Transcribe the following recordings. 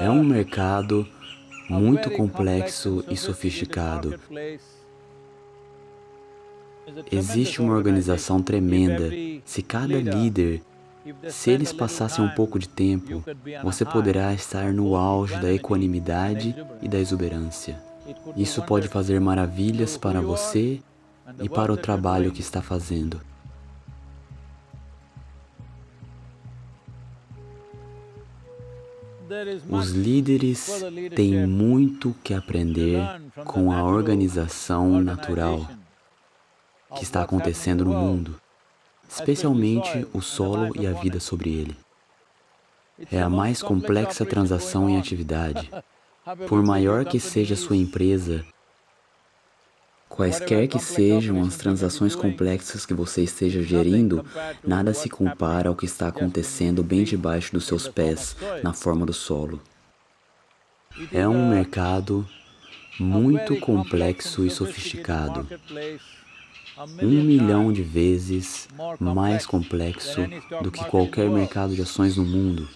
É um mercado muito complexo e sofisticado. Existe uma organização tremenda. Se cada líder, se eles passassem um pouco de tempo, você poderá estar no auge da equanimidade e da exuberância. Isso pode fazer maravilhas para você e para o trabalho que está fazendo. Os líderes têm muito que aprender com a organização natural que está acontecendo no mundo, especialmente o solo e a vida sobre ele. É a mais complexa transação em atividade. Por maior que seja sua empresa, Quaisquer que sejam as transações complexas que você esteja gerindo, nada se compara ao que está acontecendo bem debaixo dos seus pés, na forma do solo. É um mercado muito complexo e sofisticado, um milhão de vezes mais complexo do que qualquer mercado de ações no mundo.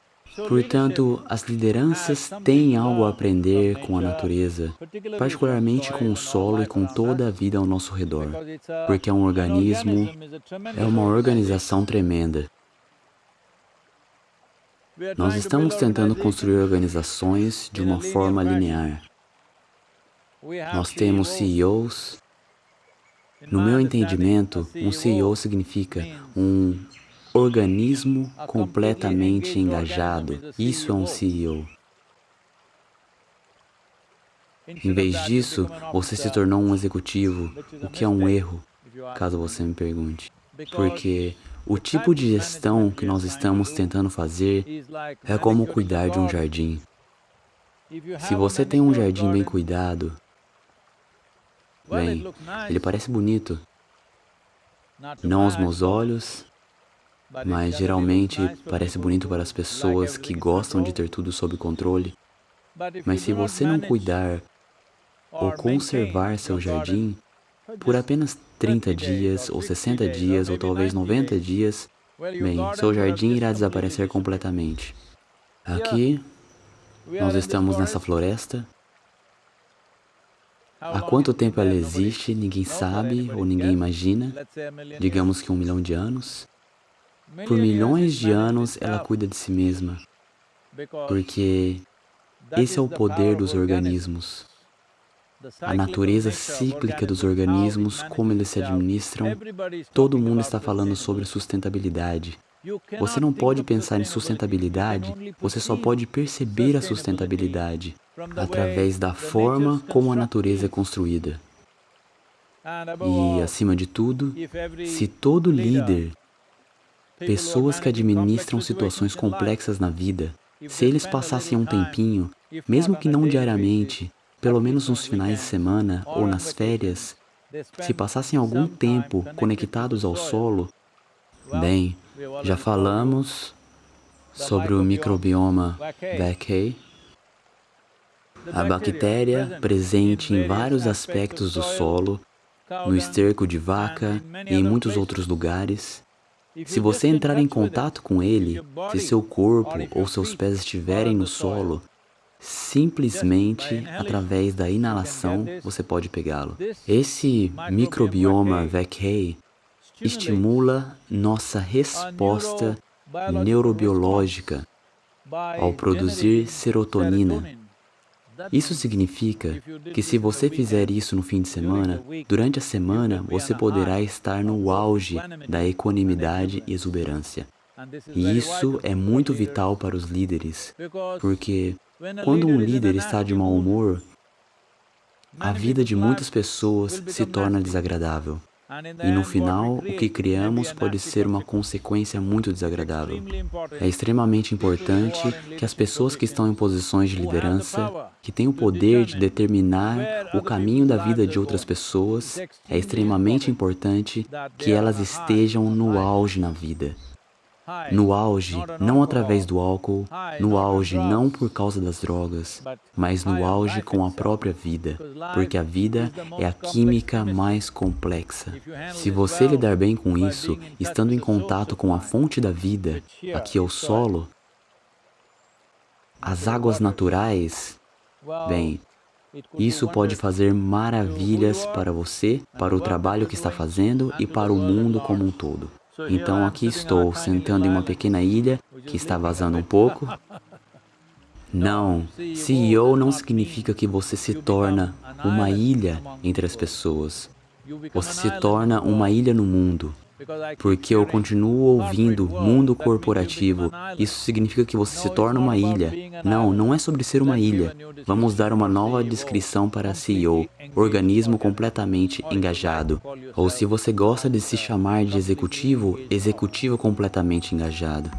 Portanto, as lideranças têm algo a aprender com a natureza, particularmente com o solo e com toda a vida ao nosso redor, porque é um organismo, é uma organização tremenda. Nós estamos tentando construir organizações de uma forma linear. Nós temos CEOs. No meu entendimento, um CEO significa um organismo completamente engajado. Isso é um CEO. Em vez disso, você se tornou um executivo, o que é um erro, caso você me pergunte. Porque o tipo de gestão que nós estamos tentando fazer é como cuidar de um jardim. Se você tem um jardim bem cuidado, bem, ele parece bonito. Não aos meus olhos, mas geralmente parece bonito para as pessoas que gostam de ter tudo sob controle. Mas se você não cuidar ou conservar seu jardim, por apenas 30 dias, ou 60 dias, ou talvez 90 dias, bem, seu jardim irá desaparecer completamente. Aqui, nós estamos nessa floresta. Há quanto tempo ela existe, ninguém sabe ou ninguém imagina. Digamos que um milhão de anos. Por milhões de anos, ela cuida de si mesma, porque esse é o poder dos organismos. A natureza cíclica dos organismos, como eles se administram, todo mundo está falando sobre sustentabilidade. Você não pode pensar em sustentabilidade, você só pode perceber a sustentabilidade através da forma como a natureza é construída. E, acima de tudo, se todo líder Pessoas que administram situações complexas na vida, se eles passassem um tempinho, mesmo que não diariamente, pelo menos nos finais de semana ou nas férias, se passassem algum tempo conectados ao solo, bem, já falamos sobre o microbioma Vaccae, a bactéria presente em vários aspectos do solo, no esterco de vaca e em muitos outros lugares, se você entrar em contato com ele, se seu corpo ou seus pés estiverem no solo, simplesmente através da inalação você pode pegá-lo. Esse microbioma Vaccae estimula nossa resposta neurobiológica ao produzir serotonina, isso significa que se você fizer isso no fim de semana, durante a semana você poderá estar no auge da equanimidade e exuberância. E isso é muito vital para os líderes, porque quando um líder está de mau humor, a vida de muitas pessoas se torna desagradável. E no final, o que criamos pode ser uma consequência muito desagradável. É extremamente importante que as pessoas que estão em posições de liderança, que têm o poder de determinar o caminho da vida de outras pessoas, é extremamente importante que elas estejam no auge na vida. No auge, não através do álcool, no auge não por causa das drogas, mas no auge com a própria vida, porque a vida é a química mais complexa. Se você lidar bem com isso, estando em contato com a fonte da vida, aqui é o solo, as águas naturais, bem, isso pode fazer maravilhas para você, para o trabalho que está fazendo e para o mundo como um todo. Então aqui estou, sentando em uma pequena ilha que está vazando um pouco. Não, CEO não significa que você se torna uma ilha entre as pessoas. Você se torna uma ilha no mundo. Porque eu continuo ouvindo mundo corporativo. Isso significa que você se torna uma ilha. Não, não é sobre ser uma ilha. Vamos dar uma nova descrição para CEO. Organismo completamente engajado. Ou se você gosta de se chamar de executivo, executivo completamente engajado.